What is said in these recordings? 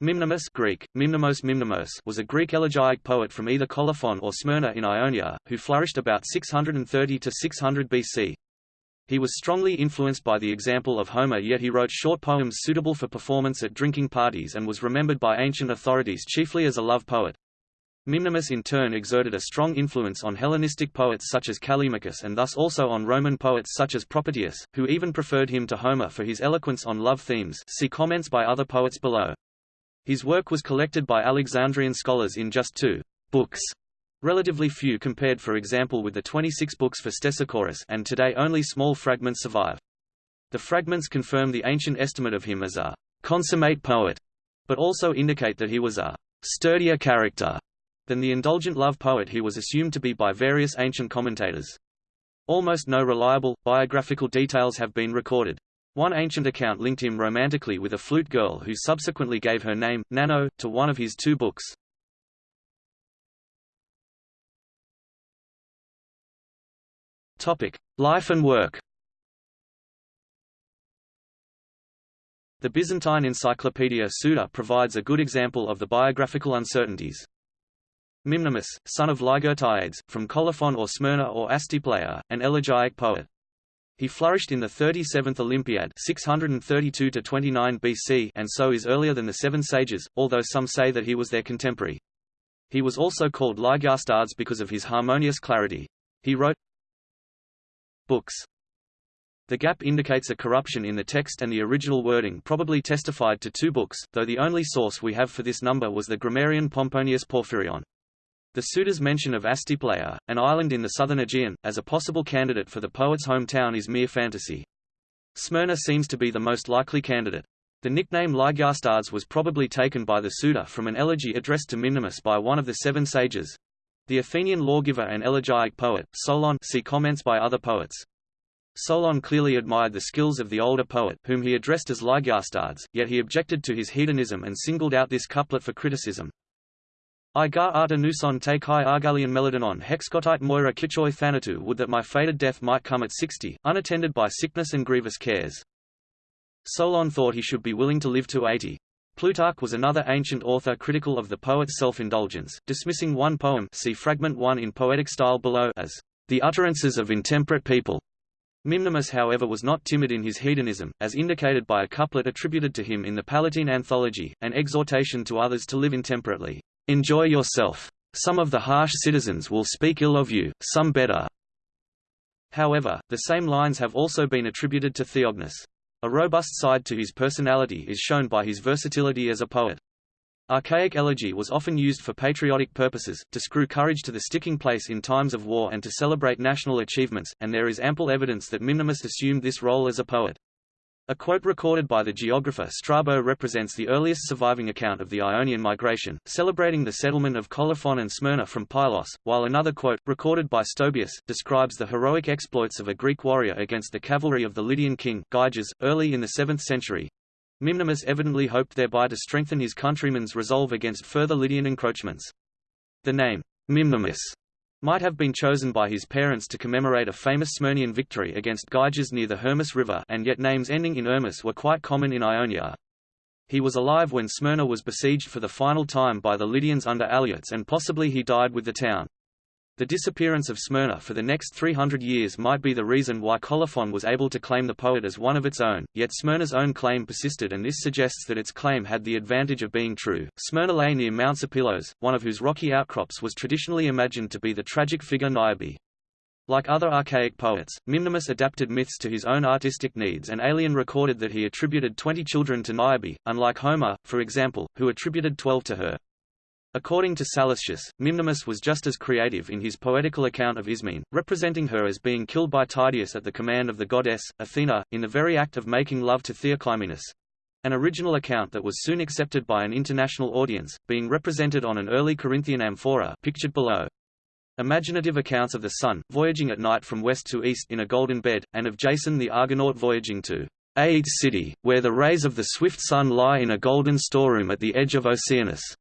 Mimnermus Greek, Mimnemos Mimnemos was a Greek elegiac poet from either Colophon or Smyrna in Ionia, who flourished about 630 to 600 BC. He was strongly influenced by the example of Homer yet he wrote short poems suitable for performance at drinking parties and was remembered by ancient authorities chiefly as a love poet. Mimnermus in turn exerted a strong influence on Hellenistic poets such as Callimachus and thus also on Roman poets such as Propertius, who even preferred him to Homer for his eloquence on love themes see comments by other poets below. His work was collected by Alexandrian scholars in just two books, relatively few compared for example with the 26 books for Stesichorus and today only small fragments survive. The fragments confirm the ancient estimate of him as a consummate poet, but also indicate that he was a sturdier character than the indulgent love poet he was assumed to be by various ancient commentators. Almost no reliable, biographical details have been recorded. One ancient account linked him romantically with a flute girl who subsequently gave her name, Nanno, to one of his two books. Topic: Life and work. The Byzantine Encyclopedia Suda provides a good example of the biographical uncertainties. Mimnermus, son of Lygertiades, from Colophon or Smyrna or Astipleia, an elegiac poet. He flourished in the 37th Olympiad 632 to 29 BC and so is earlier than the Seven Sages, although some say that he was their contemporary. He was also called Lygastads because of his harmonious clarity. He wrote books. The gap indicates a corruption in the text and the original wording probably testified to two books, though the only source we have for this number was the grammarian Pomponius Porphyrion. The Suda's mention of Astipleia, an island in the southern Aegean, as a possible candidate for the poet's hometown is mere fantasy. Smyrna seems to be the most likely candidate. The nickname Lygastads was probably taken by the suitor from an elegy addressed to Mimnermus by one of the seven sages. The Athenian lawgiver and elegiac poet, Solon see comments by other poets. Solon clearly admired the skills of the older poet, whom he addressed as Lygastads, yet he objected to his hedonism and singled out this couplet for criticism. I gar arta nuson te kai argalian meladonon hexcotite moira kichoi thanatou would that my fated death might come at sixty, unattended by sickness and grievous cares. Solon thought he should be willing to live to eighty. Plutarch was another ancient author critical of the poet's self-indulgence, dismissing one poem see fragment 1 in poetic style below as the utterances of intemperate people. Mimnermus however was not timid in his hedonism, as indicated by a couplet attributed to him in the Palatine Anthology, an exhortation to others to live intemperately. Enjoy yourself. Some of the harsh citizens will speak ill of you, some better. However, the same lines have also been attributed to Theognis. A robust side to his personality is shown by his versatility as a poet. Archaic elegy was often used for patriotic purposes, to screw courage to the sticking place in times of war and to celebrate national achievements, and there is ample evidence that Mimnermus assumed this role as a poet. A quote recorded by the geographer Strabo represents the earliest surviving account of the Ionian migration, celebrating the settlement of Colophon and Smyrna from Pylos, while another quote, recorded by Stobaeus, describes the heroic exploits of a Greek warrior against the cavalry of the Lydian king, Gyges, early in the 7th century. Mimnermus evidently hoped thereby to strengthen his countrymen's resolve against further Lydian encroachments. The name, Mimnermus, might have been chosen by his parents to commemorate a famous Smyrnian victory against Gyges near the Hermus River and yet names ending in Ermus were quite common in Ionia. He was alive when Smyrna was besieged for the final time by the Lydians under Alyattes and possibly he died with the town. The disappearance of Smyrna for the next 300 years might be the reason why Colophon was able to claim the poet as one of its own, yet Smyrna's own claim persisted and this suggests that its claim had the advantage of being true. Smyrna lay near Mount Sipylos, one of whose rocky outcrops was traditionally imagined to be the tragic figure Niobe. Like other archaic poets, Mimnermus adapted myths to his own artistic needs and Aelian recorded that he attributed 20 children to Niobe, unlike Homer, for example, who attributed 12 to her. According to Sallustius, Mimnermus was just as creative in his poetical account of Ismene, representing her as being killed by Tydeus at the command of the goddess, Athena, in the very act of making love to Theoclymenus. An original account that was soon accepted by an international audience, being represented on an early Corinthian amphora pictured below. Imaginative accounts of the sun, voyaging at night from west to east in a golden bed, and of Jason the Argonaut voyaging to Aeae's city, where the rays of the swift sun lie in a golden storeroom at the edge of Oceanus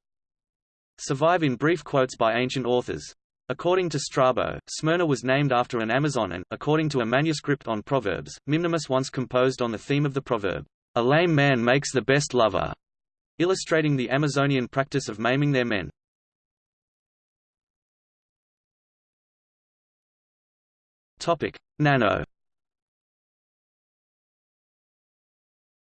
survive in brief quotes by ancient authors. According to Strabo, Smyrna was named after an Amazon and, according to a manuscript on Proverbs, Mimnermus once composed on the theme of the proverb, "A lame man makes the best lover." illustrating the Amazonian practice of maiming their men. Nanno.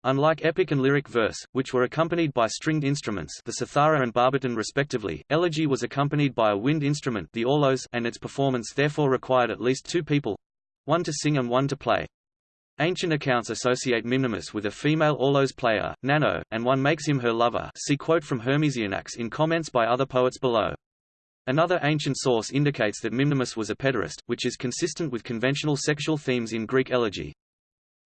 Unlike epic and lyric verse, which were accompanied by stringed instruments the cithara and barbiton respectively, elegy was accompanied by a wind instrument the aulos and its performance therefore required at least two people—one to sing and one to play. Ancient accounts associate Mimnemus with a female aulos player, Nanno, and one makes him her lover see quote from Hermesianax in comments by other poets below. Another ancient source indicates that Mimnemus was a pederast, which is consistent with conventional sexual themes in Greek elegy.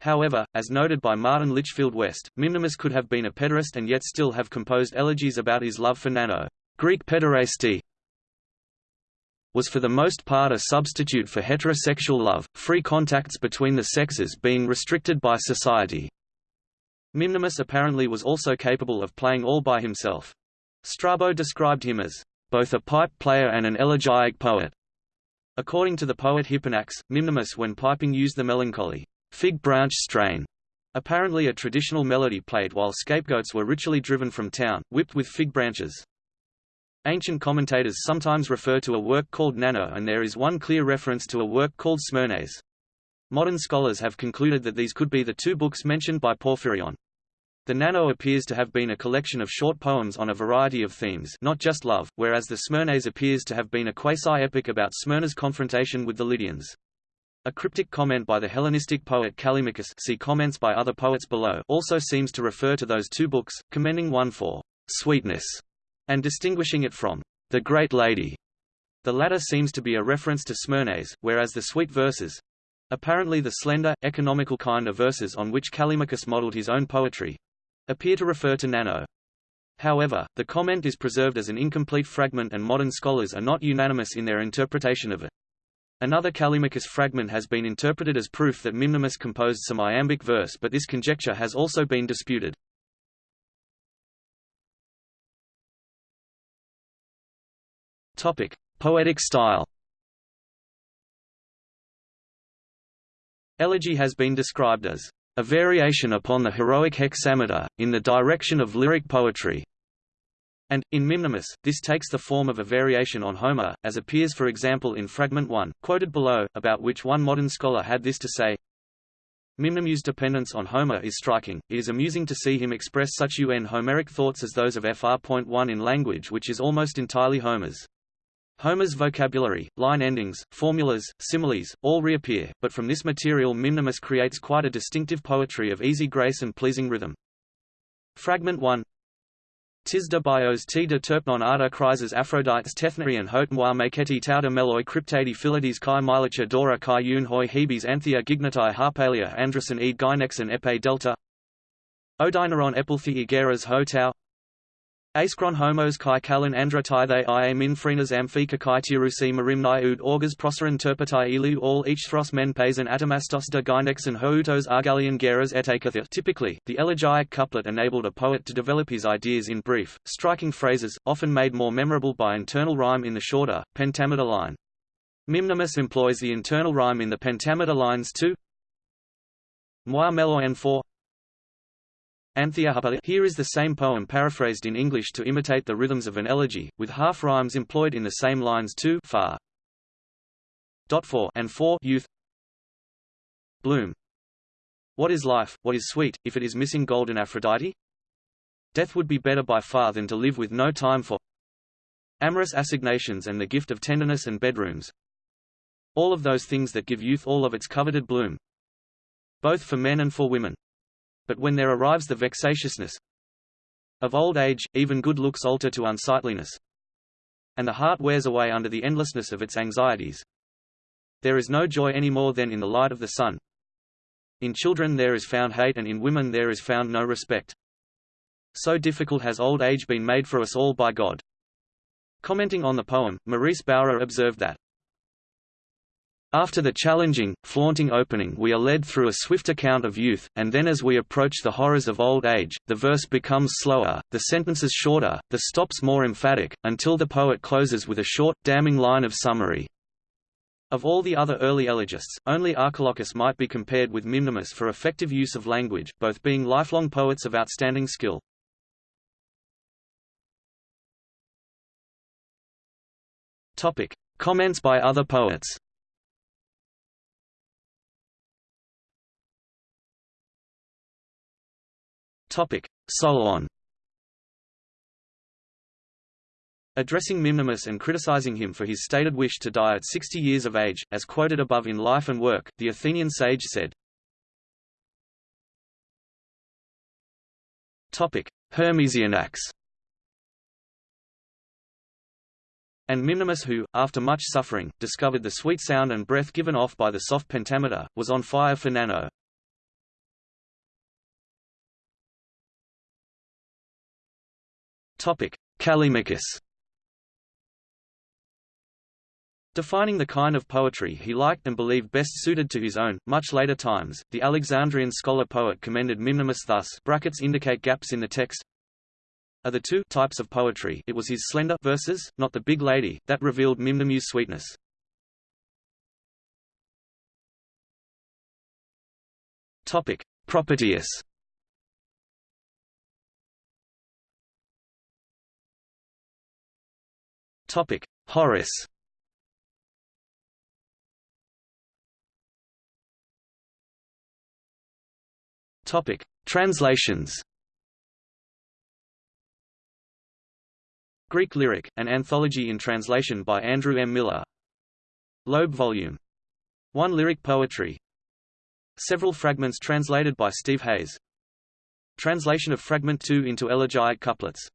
However, as noted by Martin Litchfield West, Mimnemus could have been a pederast and yet still have composed elegies about his love for Nanno. Greek pederasty was for the most part a substitute for heterosexual love, free contacts between the sexes being restricted by society. Mimnemus apparently was also capable of playing all by himself. Strabo described him as both a pipe player and an elegiac poet. According to the poet Hipponax, Mimnemus when piping used the melancholy fig branch strain, apparently a traditional melody played while scapegoats were ritually driven from town, whipped with fig branches. Ancient commentators sometimes refer to a work called Nanno and there is one clear reference to a work called Smyrnes. Modern scholars have concluded that these could be the two books mentioned by Porphyrion. The Nanno appears to have been a collection of short poems on a variety of themes not just love, whereas the Smyrnes appears to have been a quasi-epic about Smyrna's confrontation with the Lydians. A cryptic comment by the Hellenistic poet Callimachus see comments by other poets below also seems to refer to those two books, commending one for «sweetness» and distinguishing it from the Great Lady. The latter seems to be a reference to Smyrnes, whereas the sweet verses apparently the slender, economical kind of verses on which Callimachus modeled his own poetry appear to refer to Nanno. However, the comment is preserved as an incomplete fragment and modern scholars are not unanimous in their interpretation of it. Another Callimachus fragment has been interpreted as proof that Mimnemus composed some iambic verse but this conjecture has also been disputed. Topic: Poetic style. Elegy has been described as a variation upon the heroic hexameter, in the direction of lyric poetry, and, in Mimnemus, this takes the form of a variation on Homer, as appears for example in Fragment 1, quoted below, about which one modern scholar had this to say, Mimnemus' dependence on Homer is striking, it is amusing to see him express such un Homeric thoughts as those of Fr.1 in language which is almost entirely Homer's. Homer's vocabulary, line endings, formulas, similes, all reappear, but from this material Mimnemus creates quite a distinctive poetry of easy grace and pleasing rhythm. Fragment 1 Tis de bios t de terpnon arda crises Aphrodites tethnarian hot moi maketi tauta meloi cryptadi philides kai milicha dora kai un hoi hebes anthea gignatai harpalia andrason ed gynexon epe delta Odineron epilthi igeras ho tau Askron homos kai kalan andratithe i min phrenas amphika kai tirusi marimni ud augas proserin terpetai ilu all each thros men paisan atomastos de and houtos argalian geras et etakathir. Typically, the elegiac couplet enabled a poet to develop his ideas in brief, striking phrases, often made more memorable by internal rhyme in the shorter, pentameter line. Mimnemus employs the internal rhyme in the pentameter lines too. Moi en 4 Here is the same poem paraphrased in English to imitate the rhythms of an elegy, with half rhymes employed in the same lines too far. Dot four and four youth. Bloom. What is life, what is sweet, if it is missing golden Aphrodite? Death would be better by far than to live with no time for amorous assignations and the gift of tenderness and bedrooms. All of those things that give youth all of its coveted bloom. Both for men and for women. But when there arrives the vexatiousness of old age, even good looks alter to unsightliness, and the heart wears away under the endlessness of its anxieties. There is no joy any more than in the light of the sun. In children there is found hate and in women there is found no respect. So difficult has old age been made for us all by God. Commenting on the poem, Maurice Bowra observed that after the challenging, flaunting opening we are led through a swift account of youth, and then as we approach the horrors of old age, the verse becomes slower, the sentences shorter, the stops more emphatic, until the poet closes with a short, damning line of summary. Of all the other early elegists, only Archilochus might be compared with Mimnimus for effective use of language, both being lifelong poets of outstanding skill. Topic. Comments by other poets Topic. Solon Addressing Mimnermus and criticizing him for his stated wish to die at 60 years of age, as quoted above in Life and Work, the Athenian sage said, Topic: Hermesianax And Mimnermus who, after much suffering, discovered the sweet sound and breath given off by the soft pentameter, was on fire for Nanno. Callimachus Defining the kind of poetry he liked and believed best suited to his own, much later times, the Alexandrian scholar-poet commended Mimnermus thus brackets indicate gaps in the text. Of the two types of poetry it was his slender verses, not the big lady, that revealed Mimnermus' sweetness. Topic. Propertius Topic. Horace Topic: Translations. Greek Lyric, an anthology in translation by Andrew M. Miller. Loeb Volume 1 Lyric Poetry. Several fragments translated by Steve Hayes. Translation of Fragment 2 into elegiac couplets.